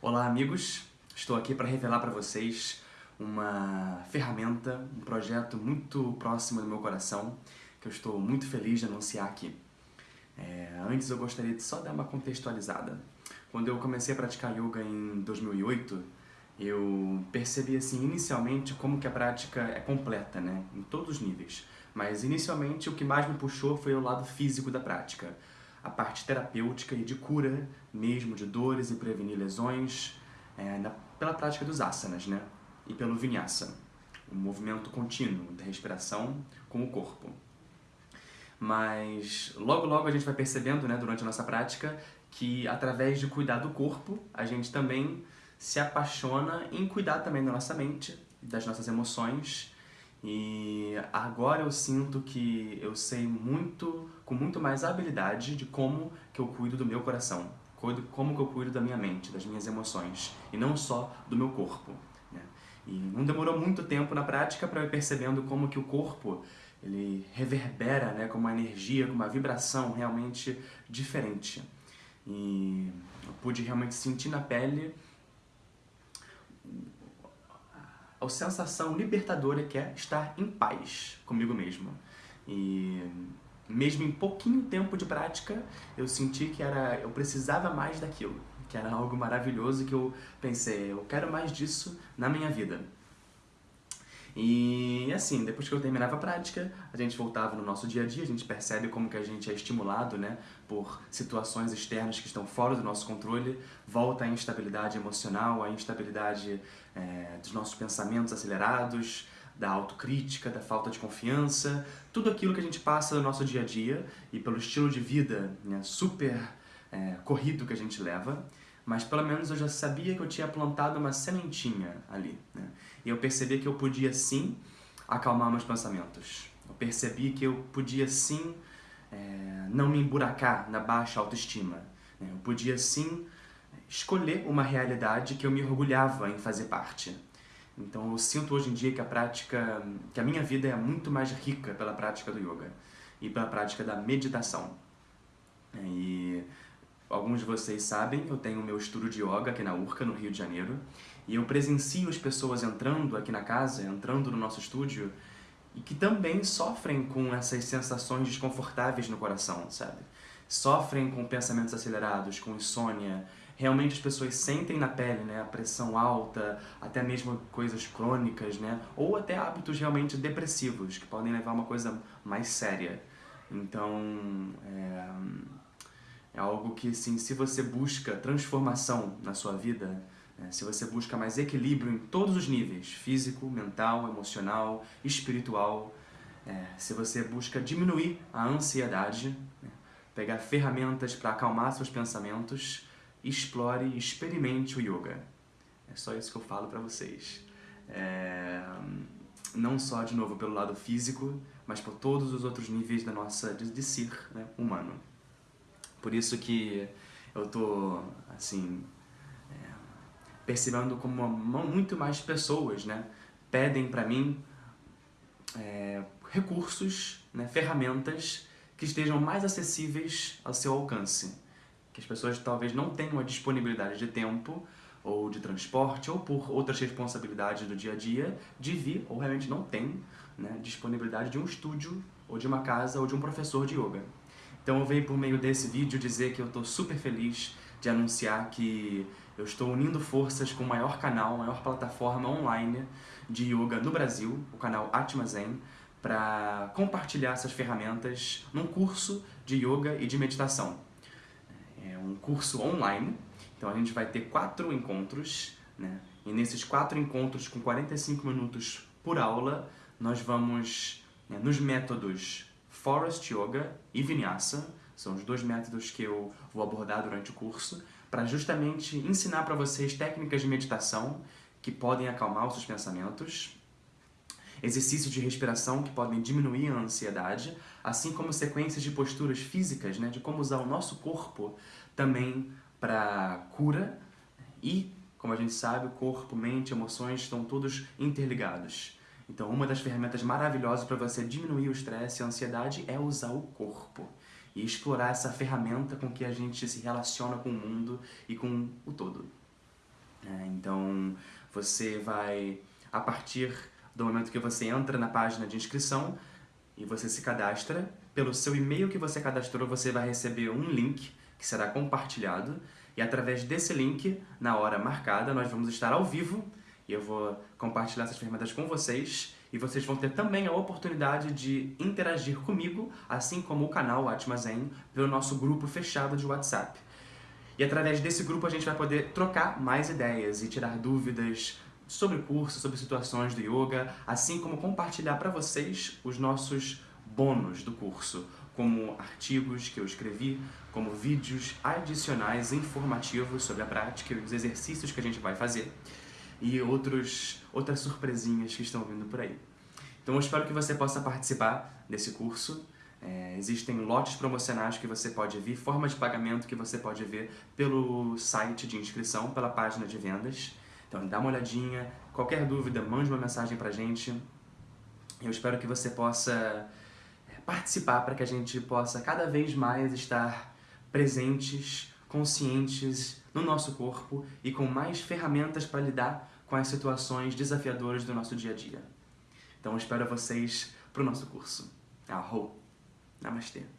Olá amigos, estou aqui para revelar para vocês uma ferramenta, um projeto muito próximo do meu coração que eu estou muito feliz de anunciar aqui. É, antes eu gostaria de só dar uma contextualizada. Quando eu comecei a praticar yoga em 2008, eu percebi assim inicialmente como que a prática é completa, né, em todos os níveis. Mas inicialmente o que mais me puxou foi o lado físico da prática a parte terapêutica e de cura mesmo de dores e prevenir lesões é, na, pela prática dos asanas, né? E pelo vinyasa, o movimento contínuo da respiração com o corpo. Mas logo logo a gente vai percebendo, né, durante a nossa prática, que através de cuidar do corpo, a gente também se apaixona em cuidar também da nossa mente, das nossas emoções e agora eu sinto que eu sei muito, com muito mais habilidade de como que eu cuido do meu coração, como que eu cuido da minha mente, das minhas emoções, e não só do meu corpo. Né? E não demorou muito tempo na prática para eu percebendo como que o corpo ele reverbera né, com uma energia, com uma vibração realmente diferente. E eu pude realmente sentir na pele a sensação libertadora que é estar em paz comigo mesmo. E mesmo em pouquinho tempo de prática, eu senti que era, eu precisava mais daquilo, que era algo maravilhoso que eu pensei, eu quero mais disso na minha vida. E assim, depois que eu terminava a prática, a gente voltava no nosso dia a dia, a gente percebe como que a gente é estimulado né, por situações externas que estão fora do nosso controle, volta a instabilidade emocional, a instabilidade é, dos nossos pensamentos acelerados, da autocrítica, da falta de confiança, tudo aquilo que a gente passa no nosso dia a dia e pelo estilo de vida né, super é, corrido que a gente leva, mas pelo menos eu já sabia que eu tinha plantado uma sementinha ali. Né? E eu percebi que eu podia sim acalmar meus pensamentos. Eu percebi que eu podia sim é, não me emburacar na baixa autoestima. Né? Eu podia sim escolher uma realidade que eu me orgulhava em fazer parte. Então eu sinto hoje em dia que a prática, que a minha vida é muito mais rica pela prática do yoga e pela prática da meditação. E alguns de vocês sabem, eu tenho o meu estudo de yoga aqui na Urca, no Rio de Janeiro, e eu presencio as pessoas entrando aqui na casa, entrando no nosso estúdio, e que também sofrem com essas sensações desconfortáveis no coração, sabe? Sofrem com pensamentos acelerados, com insônia. Realmente as pessoas sentem na pele, né, a pressão alta, até mesmo coisas crônicas, né, ou até hábitos realmente depressivos, que podem levar a uma coisa mais séria. Então, é é algo que, assim, se você busca transformação na sua vida, se você busca mais equilíbrio em todos os níveis, físico, mental, emocional, espiritual, é, se você busca diminuir a ansiedade, né, pegar ferramentas para acalmar seus pensamentos, explore e experimente o yoga. É só isso que eu falo para vocês. É, não só, de novo, pelo lado físico, mas por todos os outros níveis da nossa, de, de ser né, humano. Por isso que eu tô, assim, é, percebendo como muito mais pessoas, né, pedem para mim é, recursos, né, ferramentas que estejam mais acessíveis ao seu alcance. Que as pessoas talvez não tenham a disponibilidade de tempo ou de transporte ou por outras responsabilidades do dia a dia de vir ou realmente não tem né, disponibilidade de um estúdio ou de uma casa ou de um professor de yoga. Então eu venho por meio desse vídeo dizer que eu estou super feliz de anunciar que eu estou unindo forças com o maior canal, a maior plataforma online de yoga no Brasil, o canal Atma Zen, para compartilhar essas ferramentas num curso de yoga e de meditação. É um curso online, então a gente vai ter quatro encontros, né? e nesses quatro encontros com 45 minutos por aula, nós vamos, né, nos métodos Forest Yoga e Vinyasa, são os dois métodos que eu vou abordar durante o curso, para justamente ensinar para vocês técnicas de meditação que podem acalmar os seus pensamentos, exercícios de respiração que podem diminuir a ansiedade, assim como sequências de posturas físicas, né, de como usar o nosso corpo também para cura e, como a gente sabe, o corpo, mente, emoções estão todos interligados. Então, uma das ferramentas maravilhosas para você diminuir o estresse e a ansiedade é usar o corpo e explorar essa ferramenta com que a gente se relaciona com o mundo e com o todo. Você vai, a partir do momento que você entra na página de inscrição e você se cadastra, pelo seu e-mail que você cadastrou, você vai receber um link que será compartilhado e através desse link, na hora marcada, nós vamos estar ao vivo e eu vou compartilhar essas ferramentas com vocês e vocês vão ter também a oportunidade de interagir comigo, assim como o canal Atma Zen, pelo nosso grupo fechado de WhatsApp. E através desse grupo a gente vai poder trocar mais ideias e tirar dúvidas sobre curso, sobre situações do yoga, assim como compartilhar para vocês os nossos bônus do curso, como artigos que eu escrevi, como vídeos adicionais informativos sobre a prática e os exercícios que a gente vai fazer e outros, outras surpresinhas que estão vindo por aí. Então eu espero que você possa participar desse curso. É, existem lotes promocionais que você pode ver, formas de pagamento que você pode ver pelo site de inscrição, pela página de vendas. Então dá uma olhadinha, qualquer dúvida, mande uma mensagem pra gente. Eu espero que você possa é, participar para que a gente possa cada vez mais estar presentes, conscientes no nosso corpo e com mais ferramentas para lidar com as situações desafiadoras do nosso dia a dia. Então espero vocês para o nosso curso. Arro! Namastê!